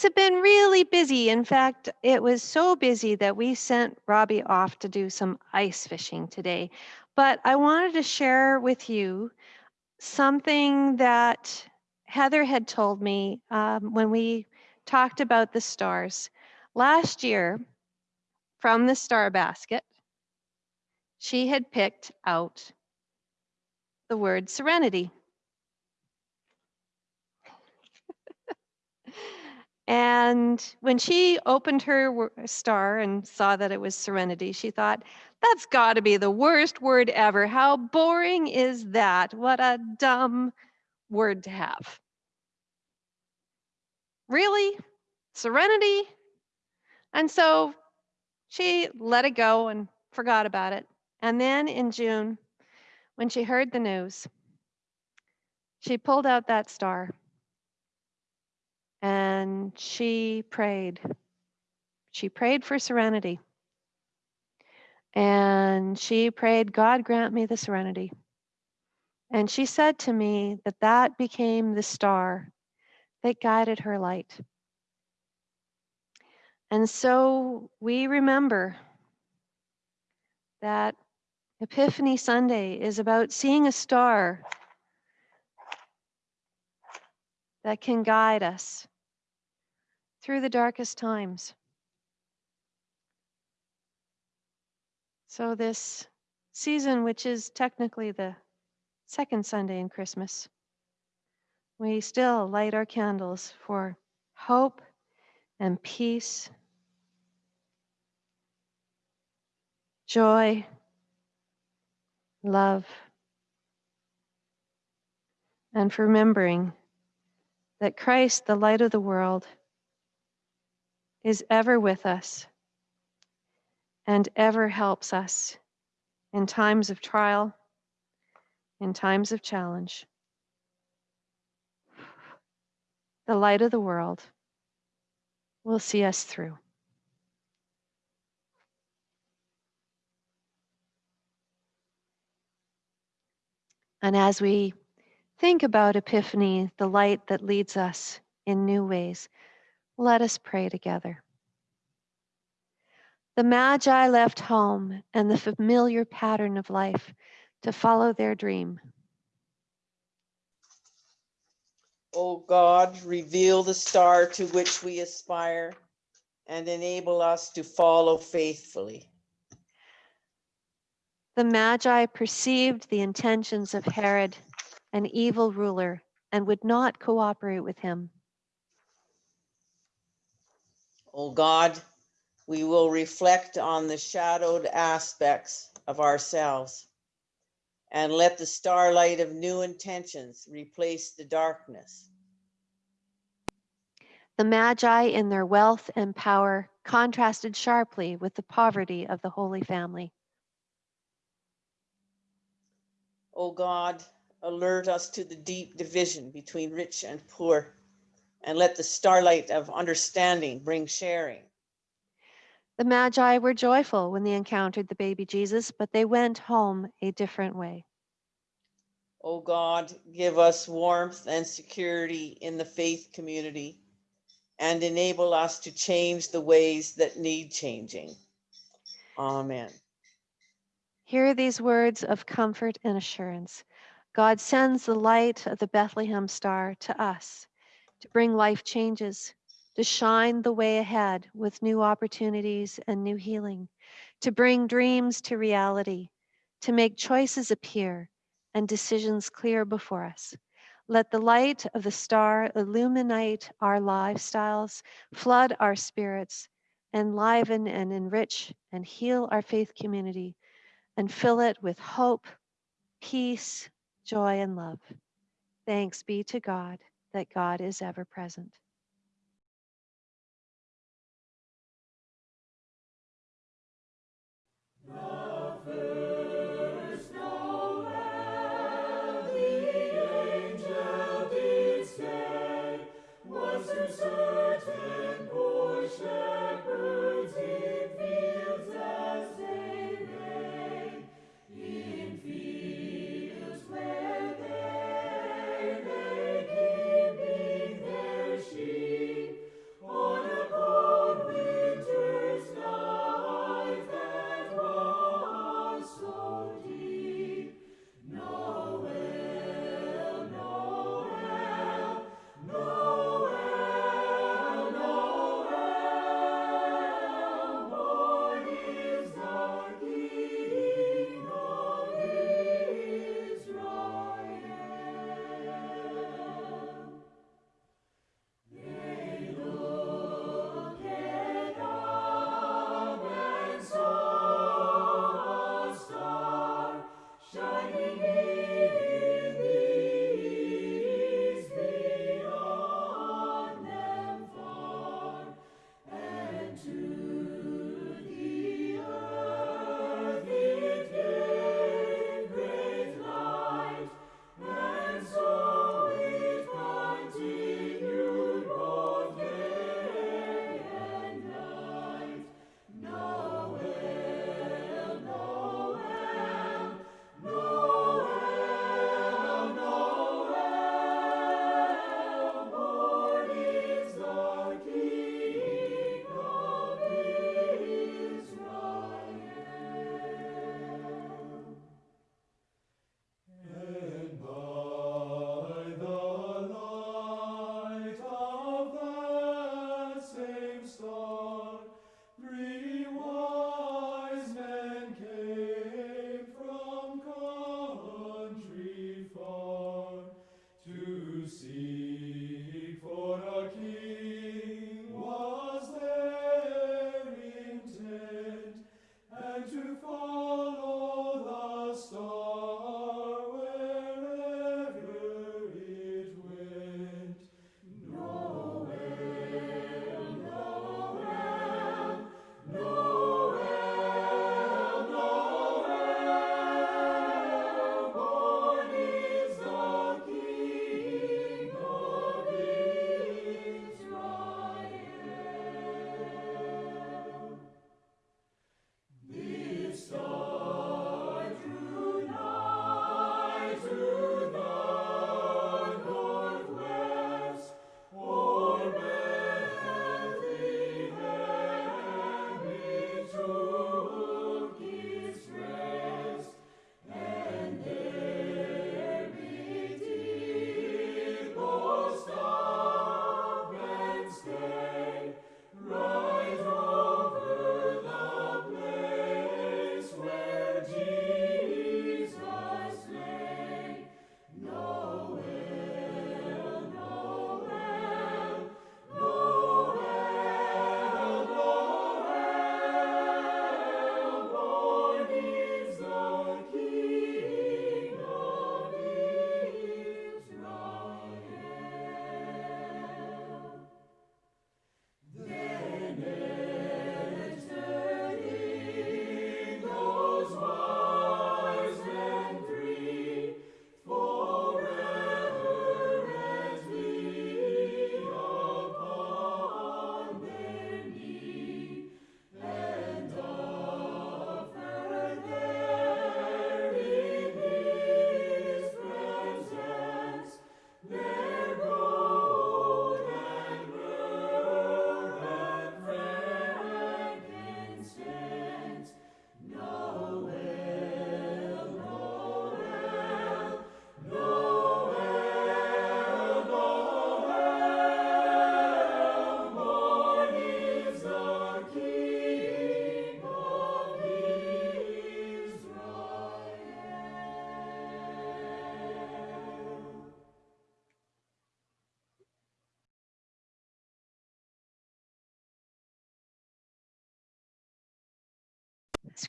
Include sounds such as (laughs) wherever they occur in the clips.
things have been really busy. In fact, it was so busy that we sent Robbie off to do some ice fishing today. But I wanted to share with you something that Heather had told me um, when we talked about the stars. Last year, from the star basket, she had picked out the word serenity. And when she opened her star and saw that it was serenity, she thought, that's got to be the worst word ever. How boring is that? What a dumb word to have. Really? Serenity? And so she let it go and forgot about it. And then in June, when she heard the news, she pulled out that star and she prayed. She prayed for serenity. And she prayed, God grant me the serenity. And she said to me that that became the star that guided her light. And so we remember that Epiphany Sunday is about seeing a star that can guide us through the darkest times. So, this season, which is technically the second Sunday in Christmas, we still light our candles for hope and peace, joy, love, and for remembering that Christ, the light of the world, is ever with us and ever helps us in times of trial, in times of challenge. The light of the world will see us through. And as we think about Epiphany, the light that leads us in new ways, let us pray together. The Magi left home and the familiar pattern of life to follow their dream. O God, reveal the star to which we aspire and enable us to follow faithfully. The Magi perceived the intentions of Herod, an evil ruler, and would not cooperate with him. O God, we will reflect on the shadowed aspects of ourselves and let the starlight of new intentions replace the darkness. The Magi, in their wealth and power, contrasted sharply with the poverty of the Holy Family. O God, alert us to the deep division between rich and poor, and let the starlight of understanding bring sharing. The Magi were joyful when they encountered the baby Jesus, but they went home a different way. O God, give us warmth and security in the faith community and enable us to change the ways that need changing. Amen. Hear these words of comfort and assurance. God sends the light of the Bethlehem star to us to bring life changes, to shine the way ahead with new opportunities and new healing, to bring dreams to reality, to make choices appear and decisions clear before us. Let the light of the star illuminate our lifestyles, flood our spirits, enliven and enrich and heal our faith community and fill it with hope, peace, joy, and love. Thanks be to God that God is ever present. No.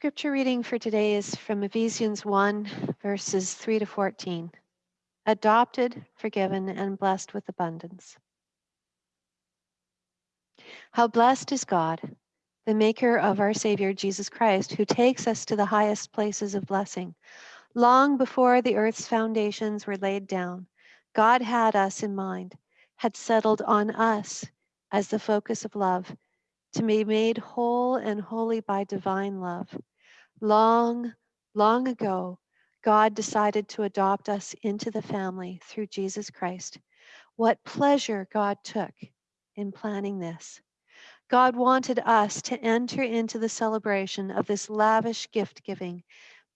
Scripture reading for today is from Ephesians 1, verses 3 to 14. Adopted, forgiven, and blessed with abundance. How blessed is God, the maker of our Savior Jesus Christ, who takes us to the highest places of blessing. Long before the earth's foundations were laid down, God had us in mind, had settled on us as the focus of love, to be made whole and holy by divine love. Long, long ago, God decided to adopt us into the family through Jesus Christ. What pleasure God took in planning this. God wanted us to enter into the celebration of this lavish gift giving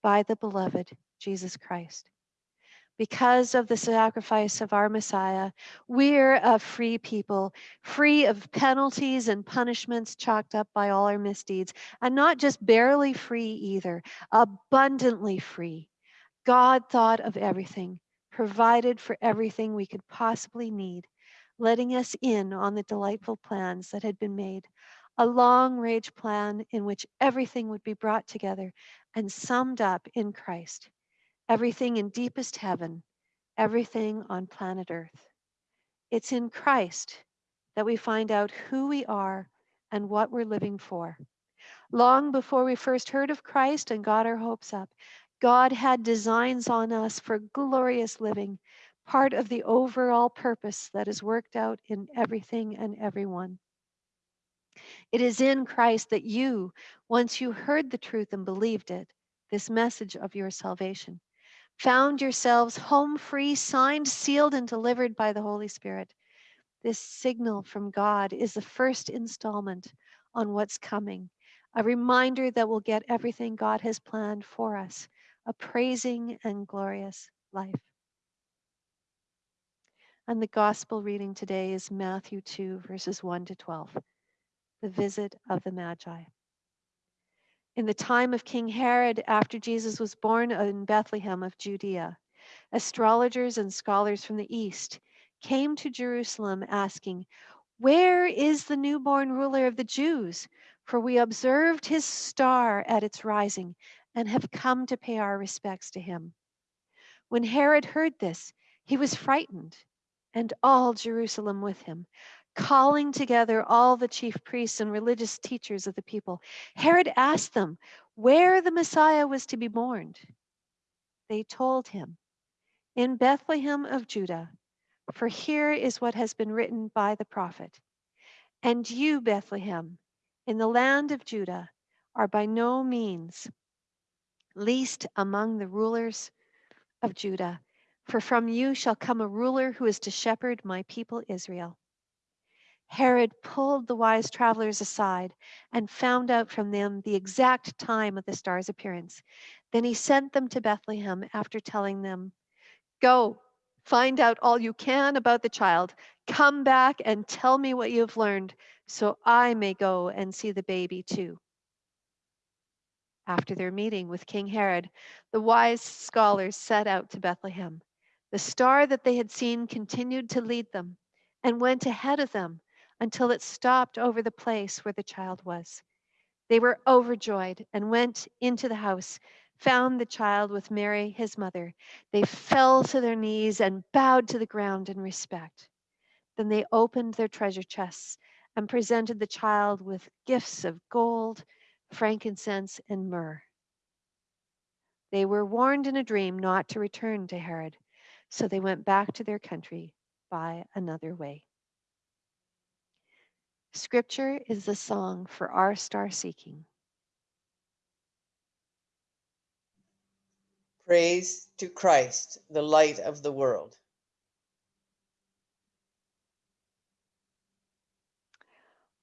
by the beloved Jesus Christ. Because of the sacrifice of our Messiah, we're a free people, free of penalties and punishments chalked up by all our misdeeds, and not just barely free either, abundantly free. God thought of everything, provided for everything we could possibly need, letting us in on the delightful plans that had been made. A long range plan in which everything would be brought together and summed up in Christ everything in deepest heaven, everything on planet Earth. It's in Christ that we find out who we are and what we're living for. Long before we first heard of Christ and got our hopes up, God had designs on us for glorious living, part of the overall purpose that is worked out in everything and everyone. It is in Christ that you, once you heard the truth and believed it, this message of your salvation, found yourselves home free, signed, sealed, and delivered by the Holy Spirit. This signal from God is the first installment on what's coming, a reminder that we'll get everything God has planned for us, a praising and glorious life. And the gospel reading today is Matthew 2, verses 1 to 12, the visit of the Magi. In the time of King Herod, after Jesus was born in Bethlehem of Judea, astrologers and scholars from the east came to Jerusalem asking, Where is the newborn ruler of the Jews? For we observed his star at its rising and have come to pay our respects to him. When Herod heard this, he was frightened, and all Jerusalem with him calling together all the chief priests and religious teachers of the people. Herod asked them where the Messiah was to be born. They told him, In Bethlehem of Judah, for here is what has been written by the prophet. And you, Bethlehem, in the land of Judah, are by no means least among the rulers of Judah, for from you shall come a ruler who is to shepherd my people Israel. Herod pulled the wise travelers aside and found out from them the exact time of the star's appearance. Then he sent them to Bethlehem after telling them, Go, find out all you can about the child. Come back and tell me what you have learned, so I may go and see the baby too. After their meeting with King Herod, the wise scholars set out to Bethlehem. The star that they had seen continued to lead them and went ahead of them until it stopped over the place where the child was. They were overjoyed and went into the house, found the child with Mary, his mother. They fell to their knees and bowed to the ground in respect. Then they opened their treasure chests and presented the child with gifts of gold, frankincense, and myrrh. They were warned in a dream not to return to Herod, so they went back to their country by another way. Scripture is the song for our star seeking. Praise to Christ, the light of the world.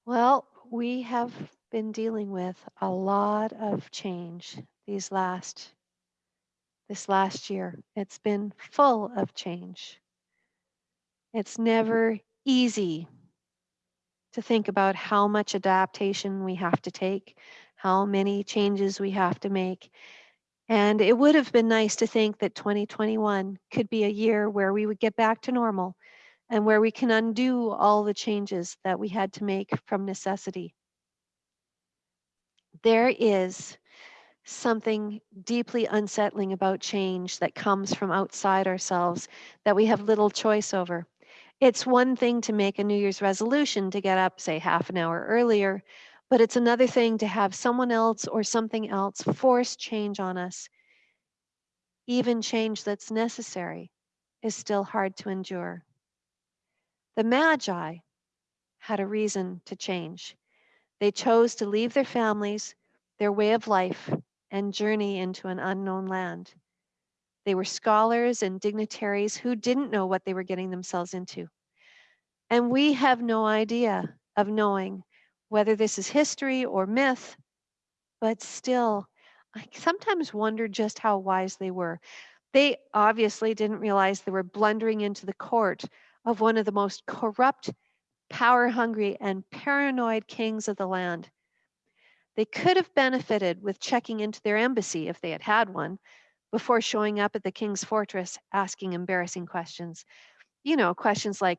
Well, we have been dealing with a lot of change these last this last year. It's been full of change. It's never easy to think about how much adaptation we have to take, how many changes we have to make. And it would have been nice to think that 2021 could be a year where we would get back to normal and where we can undo all the changes that we had to make from necessity. There is something deeply unsettling about change that comes from outside ourselves that we have little choice over. It's one thing to make a New Year's resolution to get up, say, half an hour earlier, but it's another thing to have someone else or something else force change on us. Even change that's necessary is still hard to endure. The Magi had a reason to change. They chose to leave their families, their way of life, and journey into an unknown land. They were scholars and dignitaries who didn't know what they were getting themselves into. And we have no idea of knowing whether this is history or myth, but still, I sometimes wonder just how wise they were. They obviously didn't realize they were blundering into the court of one of the most corrupt, power hungry, and paranoid kings of the land. They could have benefited with checking into their embassy if they had had one before showing up at the king's fortress asking embarrassing questions. You know, questions like,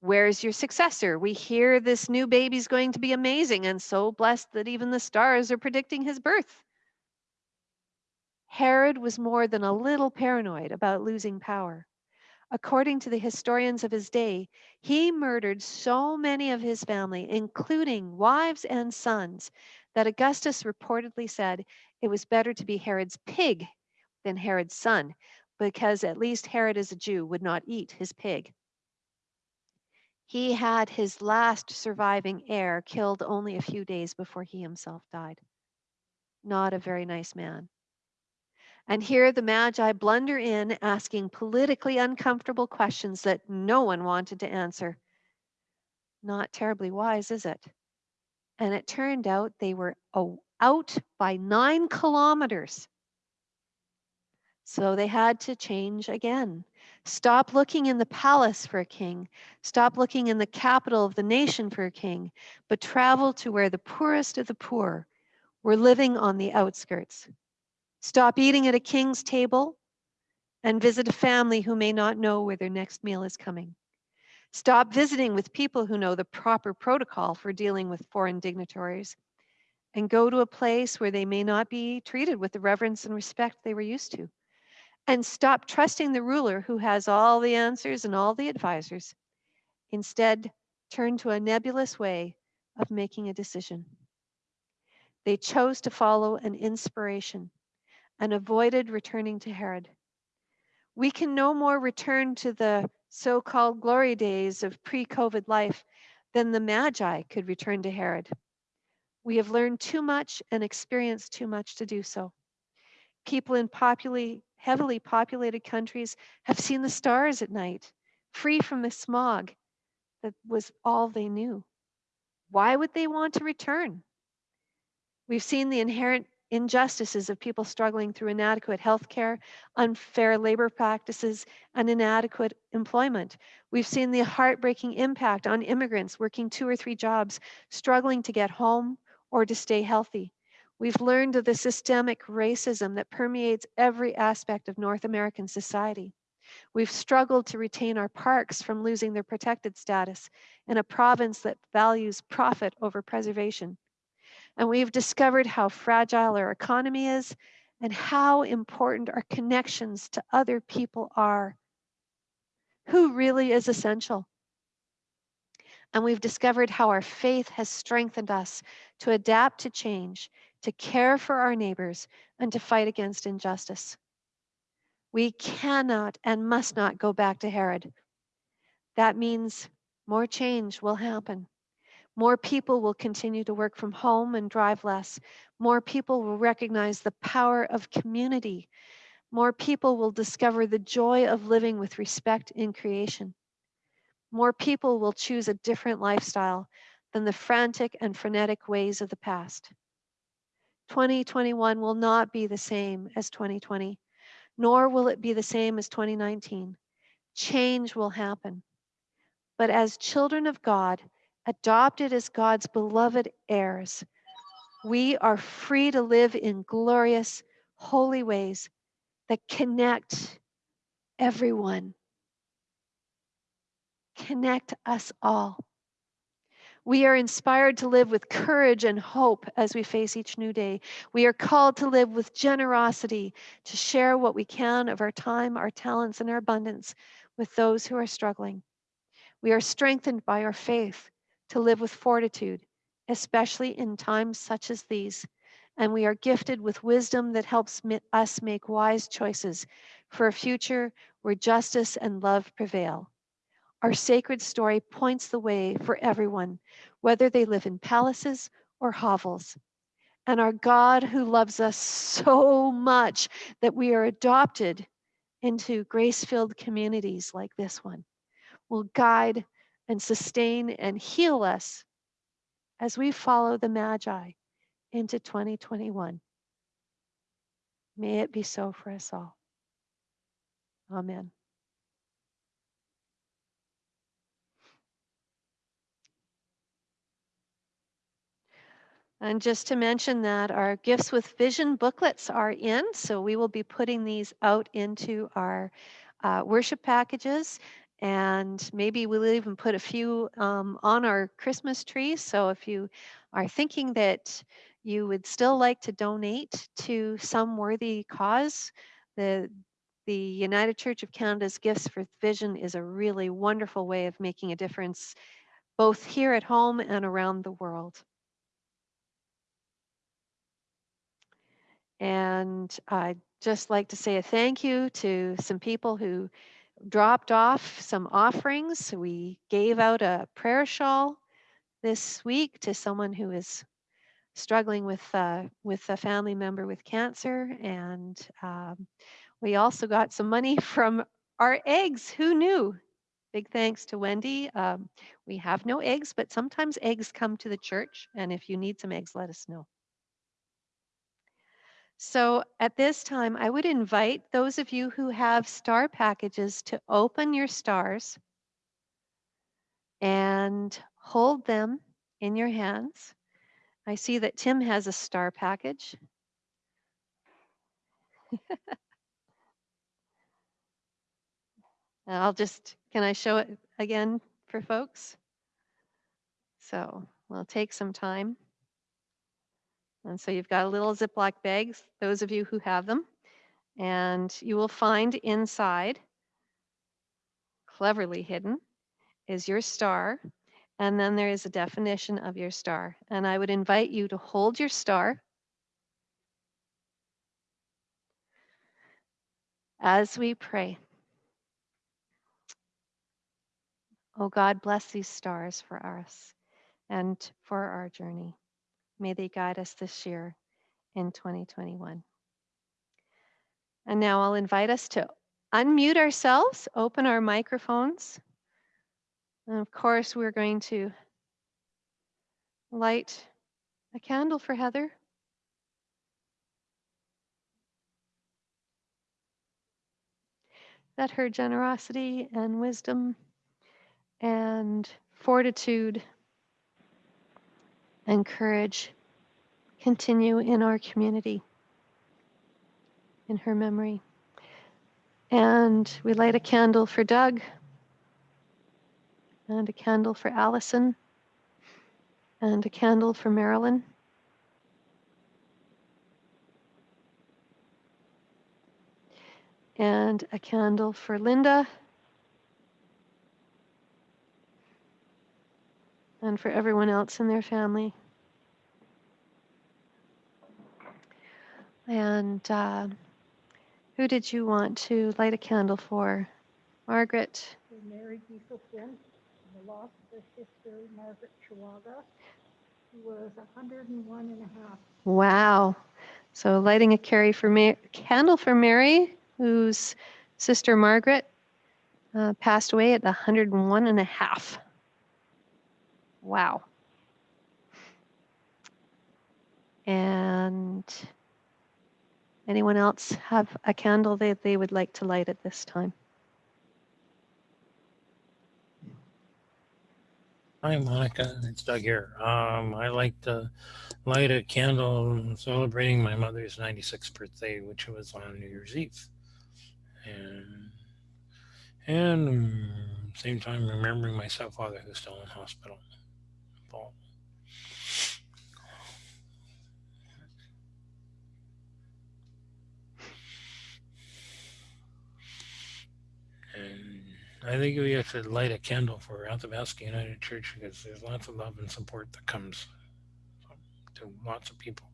Where's your successor? We hear this new baby's going to be amazing and so blessed that even the stars are predicting his birth. Herod was more than a little paranoid about losing power. According to the historians of his day, he murdered so many of his family, including wives and sons, that Augustus reportedly said it was better to be Herod's pig than Herod's son, because at least Herod, as a Jew, would not eat his pig. He had his last surviving heir killed only a few days before he himself died. Not a very nice man. And here the Magi blunder in, asking politically uncomfortable questions that no one wanted to answer. Not terribly wise, is it? and it turned out they were out by nine kilometers. So they had to change again. Stop looking in the palace for a king. Stop looking in the capital of the nation for a king, but travel to where the poorest of the poor were living on the outskirts. Stop eating at a king's table and visit a family who may not know where their next meal is coming. Stop visiting with people who know the proper protocol for dealing with foreign dignitaries and go to a place where they may not be treated with the reverence and respect they were used to. And stop trusting the ruler who has all the answers and all the advisors. Instead, turn to a nebulous way of making a decision. They chose to follow an inspiration and avoided returning to Herod. We can no more return to the so called glory days of pre COVID life, than the Magi could return to Herod. We have learned too much and experienced too much to do so. People in heavily populated countries have seen the stars at night, free from the smog that was all they knew. Why would they want to return? We've seen the inherent injustices of people struggling through inadequate health care, unfair labor practices, and inadequate employment. We've seen the heartbreaking impact on immigrants working two or three jobs, struggling to get home or to stay healthy. We've learned of the systemic racism that permeates every aspect of North American society. We've struggled to retain our parks from losing their protected status in a province that values profit over preservation. And we've discovered how fragile our economy is and how important our connections to other people are. Who really is essential? And we've discovered how our faith has strengthened us to adapt to change, to care for our neighbors, and to fight against injustice. We cannot and must not go back to Herod. That means more change will happen. More people will continue to work from home and drive less. More people will recognize the power of community. More people will discover the joy of living with respect in creation. More people will choose a different lifestyle than the frantic and frenetic ways of the past. 2021 will not be the same as 2020, nor will it be the same as 2019. Change will happen. But as children of God, adopted as God's beloved heirs, we are free to live in glorious, holy ways that connect everyone, connect us all. We are inspired to live with courage and hope as we face each new day. We are called to live with generosity, to share what we can of our time, our talents, and our abundance with those who are struggling. We are strengthened by our faith to live with fortitude, especially in times such as these. And we are gifted with wisdom that helps us make wise choices for a future where justice and love prevail. Our sacred story points the way for everyone, whether they live in palaces or hovels. And our God, who loves us (laughs) so much that we are adopted into grace filled communities like this one, will guide and sustain and heal us as we follow the Magi into 2021. May it be so for us all. Amen. And just to mention that our Gifts with Vision booklets are in, so we will be putting these out into our uh, worship packages. And maybe we'll even put a few um, on our Christmas tree. So if you are thinking that you would still like to donate to some worthy cause, the the United Church of Canada's Gifts for Vision is a really wonderful way of making a difference both here at home and around the world. And I'd just like to say a thank you to some people who dropped off some offerings. We gave out a prayer shawl this week to someone who is struggling with uh, with a family member with cancer, and um, we also got some money (laughs) from our eggs. Who knew? Big thanks to Wendy. Um, we have no eggs, but sometimes eggs come to the church, and if you need some eggs, let us know. So at this time, I would invite those of you who have star packages to open your stars and hold them in your hands. I see that Tim has a star package. (laughs) I'll just, can I show it again for folks? So we'll take some time. And so you've got a little Ziploc bags, those of you who have them, and you will find inside, cleverly hidden, is your star. And then there is a definition of your star. And I would invite you to hold your star as we pray. Oh God, bless these stars for us and for our journey. May they guide us this year in 2021. And now I'll invite us to unmute ourselves, open our microphones. And of course, we're going to light a candle for Heather. That her generosity and wisdom and fortitude and courage continue in our community, in her memory. And we light a candle for Doug, and a candle for Allison, and a candle for Marilyn. And a candle for Linda. And for everyone else in their family. And uh, who did you want to light a candle for? Margaret? For Mary the of sister, Margaret Chihuahua, who was 101 and a half. Wow. So lighting a carry for Ma- candle for Mary, whose sister Margaret uh, passed away at 101 and a half. Wow. And anyone else have a candle that they would like to light at this time? Hi, Monica. It's Doug here. Um, I like to light a candle celebrating my mother's 96th birthday, which was on New Year's Eve. And, and um, same time remembering my stepfather who's still in hospital people. And I think we have to light a candle for Athabasca United Church because there's lots of love and support that comes to lots of people.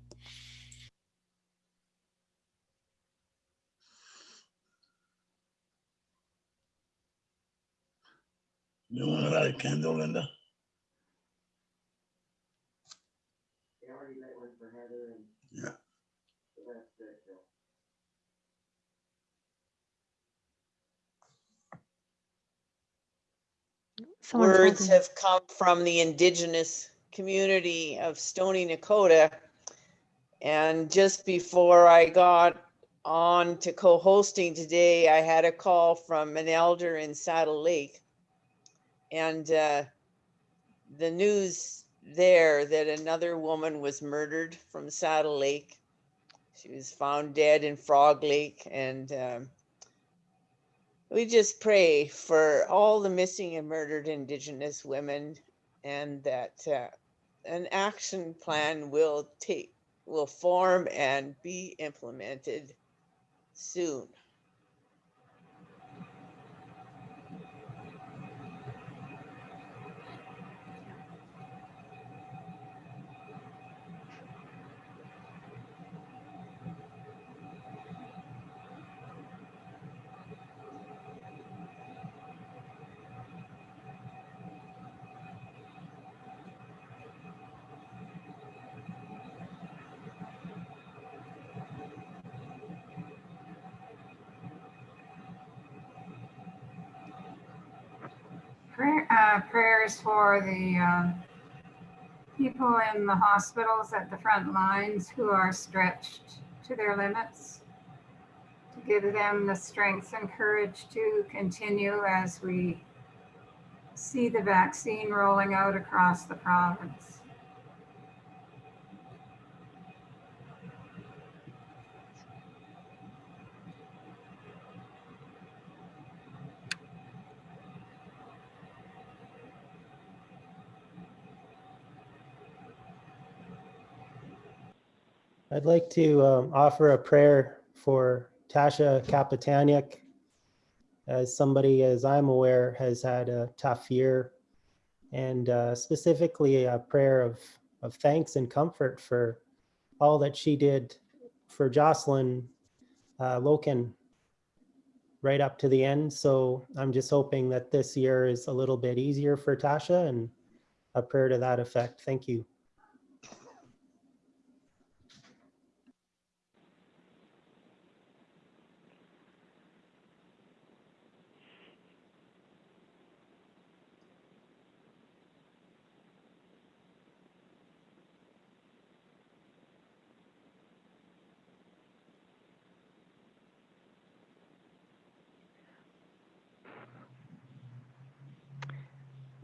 You want to light a candle, Linda? Yeah. Someone's Words holding- have come from the indigenous community of Stoney Nakoda. And just before I got on to co-hosting today, I had a call from an elder in Saddle Lake. And uh, the news there that another woman was murdered from Saddle Lake. She was found dead in Frog Lake and um, we just pray for all the missing and murdered Indigenous women and that uh, an action plan will take, will form and be implemented soon. Prayer, uh, prayers for the um, people in the hospitals at the front lines who are stretched to their limits. To give them the strength and courage to continue as we see the vaccine rolling out across the province. I'd like to um, offer a prayer for Tasha Kapitaniak. As somebody, as I'm aware, has had a tough year. And uh, specifically a prayer of, of thanks and comfort for all that she did for Jocelyn uh, Loken right up to the end. So I'm just hoping that this year is a little bit easier for Tasha and a prayer to that effect. Thank you.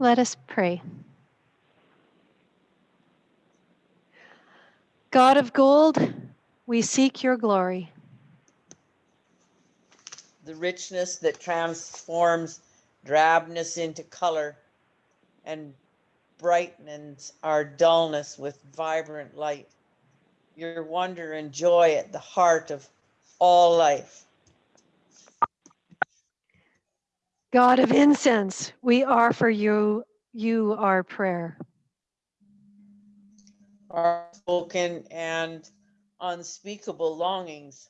Let us pray. God of gold, we seek your glory. The richness that transforms drabness into color and brightens our dullness with vibrant light. Your wonder and joy at the heart of all life. God of incense, we offer you, you our prayer. our spoken and unspeakable longings,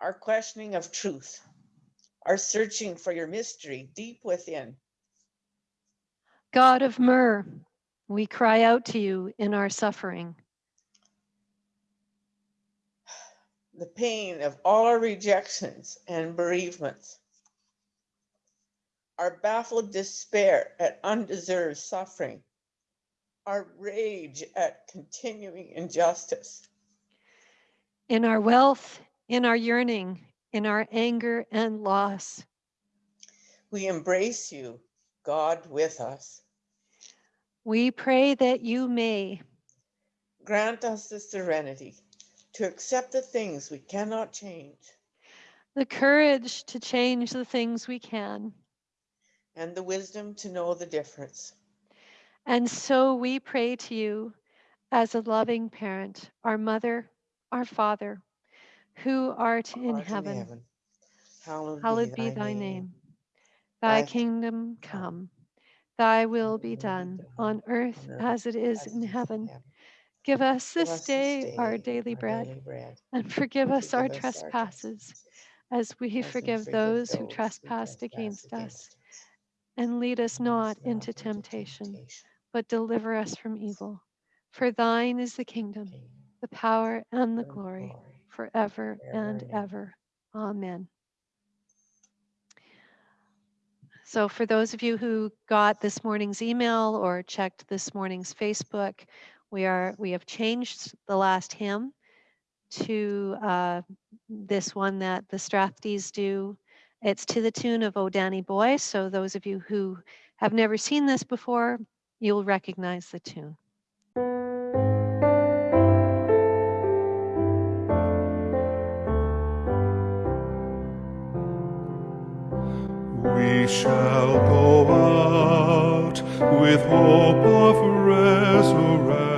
our questioning of truth, our searching for your mystery deep within. God of myrrh, we cry out to you in our suffering. The pain of all our rejections and bereavements, our baffled despair at undeserved suffering, our rage at continuing injustice, In our wealth, in our yearning, in our anger and loss. we embrace you, God with us. We pray that you may Grant us the serenity to accept the things we cannot change the courage to change the things we can. And the wisdom to know the difference. And so we pray to you as a loving parent, our mother, our father, who art in Art heaven. Hallowed, Hallowed be thy name. Thy Thy kingdom come, thy will be done on earth as it is in heaven. Give us this day our daily bread and forgive us our trespasses as we forgive those who trespass against us. And lead us not into temptation, but deliver us from evil. For thine is the kingdom, the power, and the glory forever and ever. Amen. So for those of you who got this morning's email or checked this morning's Facebook, we are we have changed the last hymn to uh, this one that the Strathdees do. It's to the tune of O Danny Boy. So those of you who have never seen this before, you'll recognize the tune. We shall go out with hope of resurrection.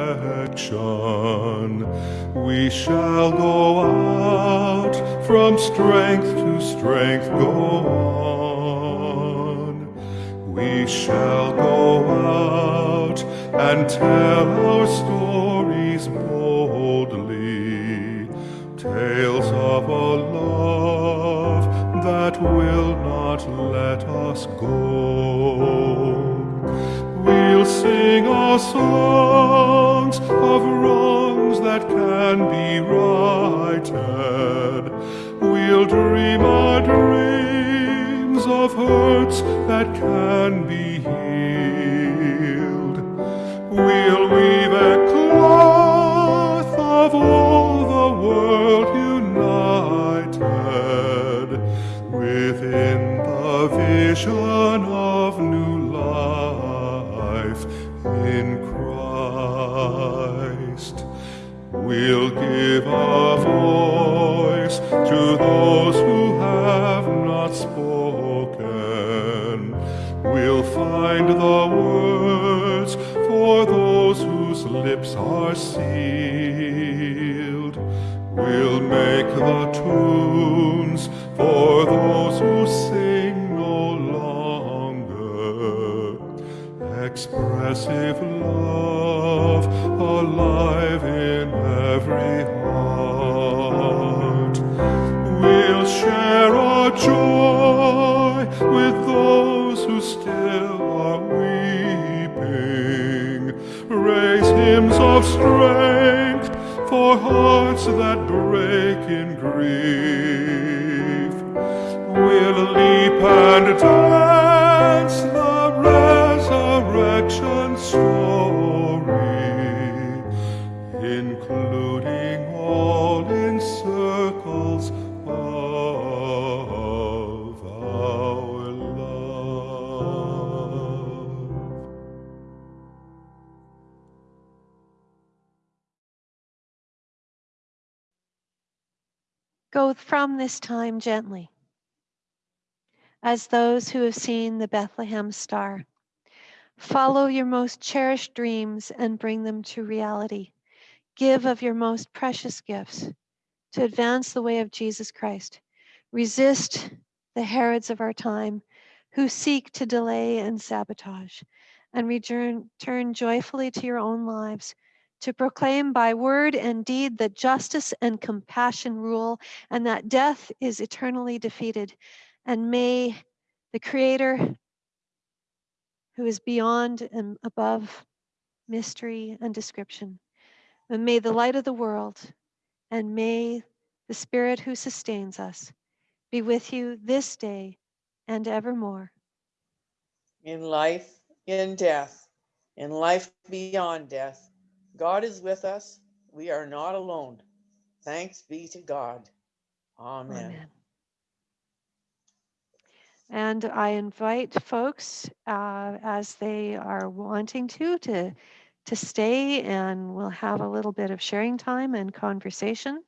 We shall go out from strength to strength, go on. We shall go out and tell our stories boldly, tales of a love that will not let us go. We'll sing our that can be righted. We'll dream our dreams of hurts that can be healed. We'll weave a cloth of all the world united within the vision give a voice to those who have not spoken. We'll find the words for those whose lips are sealed. We'll make the break this time gently, as those who have seen the Bethlehem star. Follow your most cherished dreams and bring them to reality. Give of your most precious gifts to advance the way of Jesus Christ. Resist the Herods of our time who seek to delay and sabotage, and return turn joyfully to your own lives to proclaim by word and deed that justice and compassion rule and that death is eternally defeated. And may the Creator, who is beyond and above mystery and description, and may the light of the world and may the Spirit who sustains us be with you this day and evermore. in life, in death, in life beyond death. God is with us. We are not alone. Thanks be to God. Amen. Amen. And I invite folks, uh, as they are wanting to, to, to stay and we'll have a little bit of sharing time and conversation.